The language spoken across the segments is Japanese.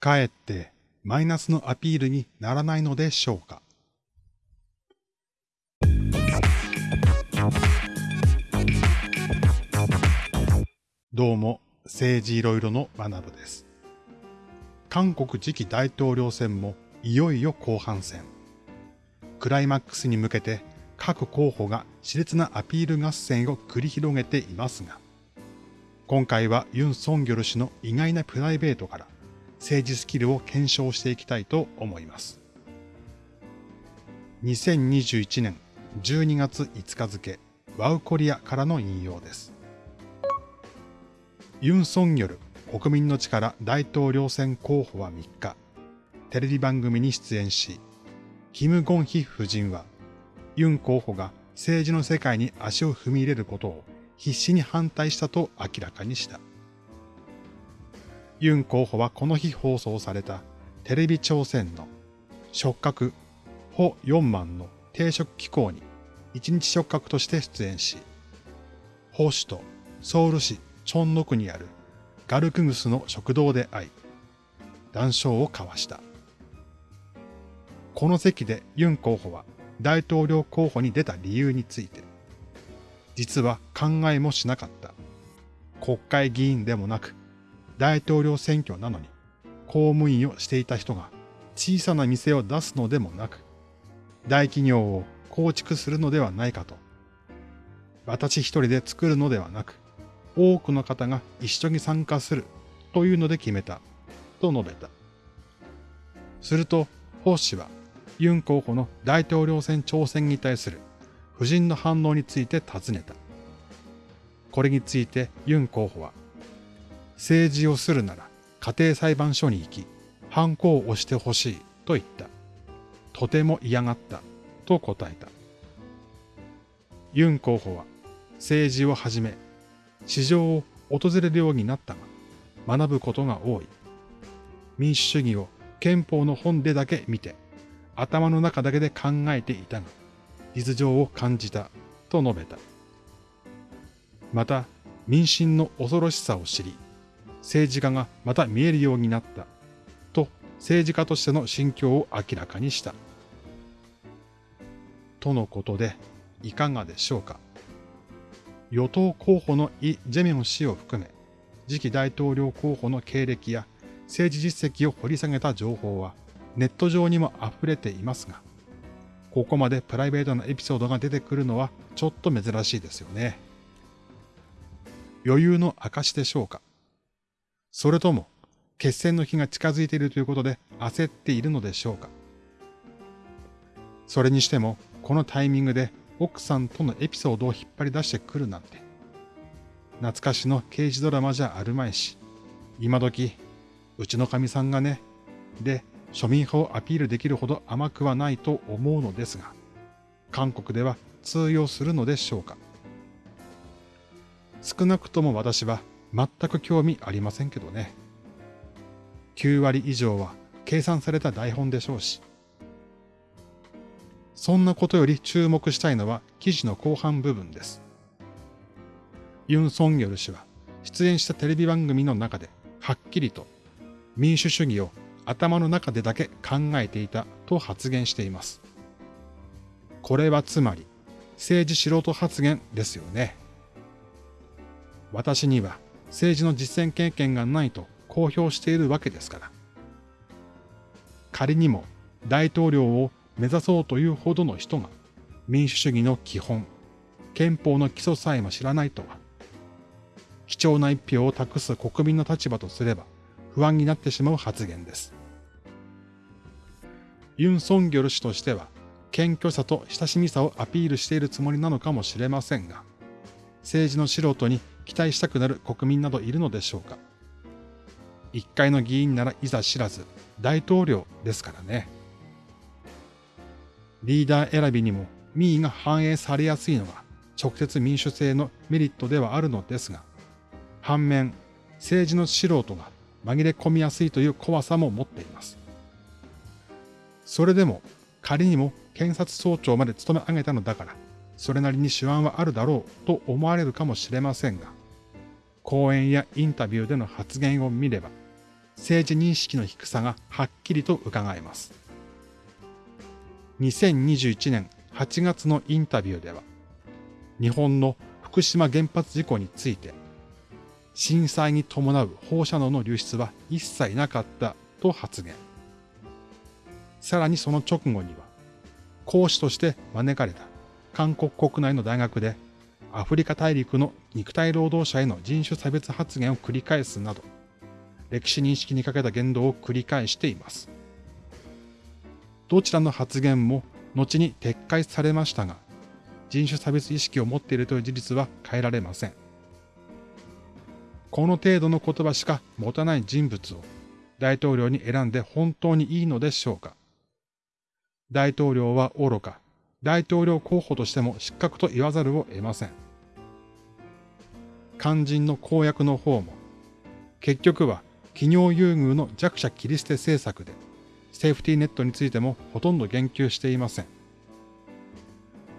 かえってマイナスのアピールにならないのでしょうか？どうも、政治いろいろの学部です。韓国次期大統領選もいよいよ後半戦。クライマックスに向けて各候補が熾烈なアピール合戦を繰り広げていますが、今回はユン・ソンギョル氏の意外なプライベートから政治スキルを検証していきたいと思います。2021年12月5日付、ワウコリアからの引用です。ユン・ソンギョル国民の力大統領選候補は3日、テレビ番組に出演し、キム・ゴンヒ夫人は、ユン候補が政治の世界に足を踏み入れることを必死に反対したと明らかにした。ユン候補はこの日放送されたテレビ朝鮮の触覚ホ4万の定食機構に一日触覚として出演し、ホ市とソウル市チョンノ区にあるガルクグスの食堂で会い、談笑を交わした。この席でユン候補は大統領候補に出た理由について、実は考えもしなかった。国会議員でもなく、大統領選挙なのに、公務員をしていた人が小さな店を出すのでもなく、大企業を構築するのではないかと。私一人で作るのではなく、多くの方が一緒に参加するというので決めた、と述べた。すると、ホ氏は、ユン候補の大統領選挑戦に対する夫人の反応について尋ねた。これについてユン候補は、政治をするなら家庭裁判所に行き、犯行を押してほしいと言った。とても嫌がったと答えた。ユン候補は政治をはじめ、市場を訪れるようになったが、学ぶことが多い。民主主義を憲法の本でだけ見て、頭の中だけで考えていたが、実情を感じたと述べた。また、民心の恐ろしさを知り、政治家がまた見えるようになったと政治家としての心境を明らかにした。とのことでいかがでしょうか。与党候補のイ・ジェミョン氏を含め、次期大統領候補の経歴や政治実績を掘り下げた情報はネット上にも溢れていますが、ここまでプライベートなエピソードが出てくるのはちょっと珍しいですよね。余裕の証でしょうかそれとも、決戦の日が近づいているということで焦っているのでしょうか？それにしても、このタイミングで奥さんとのエピソードを引っ張り出してくるなんて。懐かしの刑事ドラマじゃあるまいし、今時、うちの神さんがね、で、庶民派をアピールできるほど甘くはないと思うのですが、韓国では通用するのでしょうか？少なくとも私は全く興味ありませんけどね。9割以上は計算された台本でしょうし。そんなことより注目したいのは記事の後半部分です。ユン・ソンギョル氏は出演したテレビ番組の中ではっきりと民主主義を頭の中でだけ考えていたと発言しています。これはつまり政治素人発言ですよね。私には政治の実践経験がないと公表しているわけですから。仮にも大統領を目指そうというほどの人が民主主義の基本、憲法の基礎さえも知らないとは、貴重な一票を託す国民の立場とすれば不安になってしまう発言です。ユン・ソンギョル氏としては、謙虚さと親しみさをアピールしているつもりなのかもしれませんが、政治の素人に期待したくなる国民などいるのでしょうか。一回の議員ならいざ知らず、大統領ですからね。リーダー選びにも民意が反映されやすいのが直接民主制のメリットではあるのですが、反面、政治の素人が紛れ込みやすいという怖さも持っています。それでも仮にも検察総長まで務め上げたのだから、それなりに手腕はあるだろうと思われるかもしれませんが、講演やインタビューでの発言を見れば、政治認識の低さがはっきりと伺えます。2021年8月のインタビューでは、日本の福島原発事故について、震災に伴う放射能の流出は一切なかったと発言。さらにその直後には、講師として招かれた韓国国内の大学でアフリカ大陸の肉体労働者への人種差別発言を繰り返すなど、歴史認識にかけた言動を繰り返しています。どちらの発言も後に撤回されましたが、人種差別意識を持っているという事実は変えられません。この程度の言葉しか持たない人物を大統領に選んで本当にいいのでしょうか大統領は愚か、大統領候補としても失格と言わざるを得ません。肝心の公約の方も、結局は企業優遇の弱者切り捨て政策で、セーフティーネットについてもほとんど言及していません。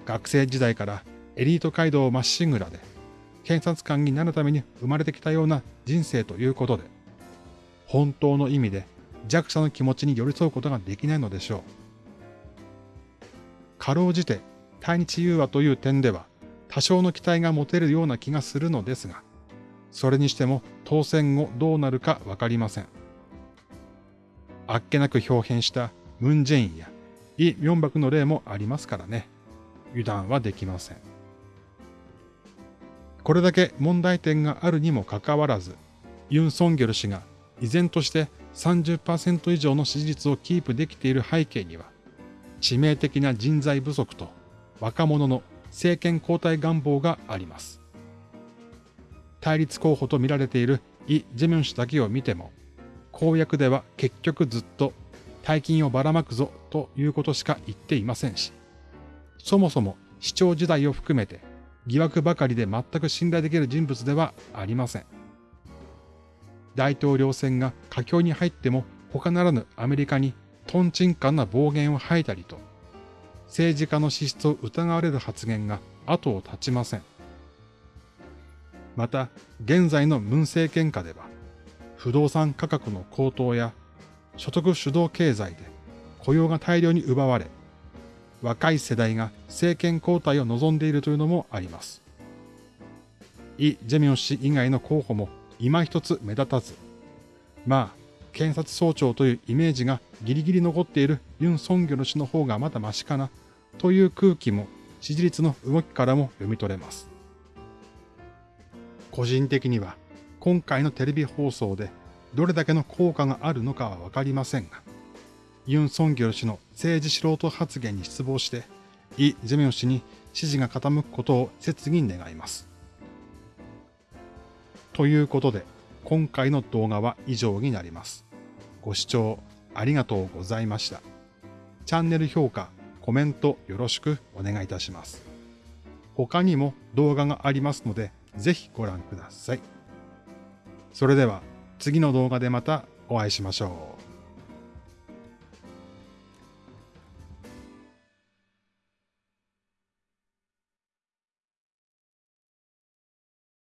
学生時代からエリート街道まっしぐらで、検察官になるために生まれてきたような人生ということで、本当の意味で弱者の気持ちに寄り添うことができないのでしょう。かろうじて対日融和という点では多少の期待が持てるような気がするのですが、それにしても当選後どうなるかわかりません。あっけなく表変したムン・ジェインやイ・ミョンバクの例もありますからね。油断はできません。これだけ問題点があるにもかかわらず、ユン・ソンギョル氏が依然として30%以上の支持率をキープできている背景には、致命的な人材不足と若者の政権交代願望があります。対立候補と見られているイ・ジェミョン氏だけを見ても、公約では結局ずっと大金をばらまくぞということしか言っていませんし、そもそも市長時代を含めて疑惑ばかりで全く信頼できる人物ではありません。大統領選が佳境に入っても他ならぬアメリカにトンチンカンな暴言を吐いたりと、政治家の資質を疑われる発言が後を絶ちません。また、現在の文政権下では、不動産価格の高騰や所得主導経済で雇用が大量に奪われ、若い世代が政権交代を望んでいるというのもあります。イ・ジェミョン氏以外の候補も今一つ目立たず、まあ、検察総長というイメージがギリギリ残っているユン・ソンギョル氏の方がまだマシかなという空気も支持率の動きからも読み取れます。個人的には今回のテレビ放送でどれだけの効果があるのかはわかりませんが、ユン・ソンギョル氏の政治素人発言に失望して、イ・ジェミョン氏に支持が傾くことを切に願います。ということで、今回の動画は以上になります。ご視聴ありがとうございました。チャンネル評価、コメントよろしくお願いいたします。他にも動画がありますので、ぜひご覧ください。それでは次の動画でまたお会いしましょう。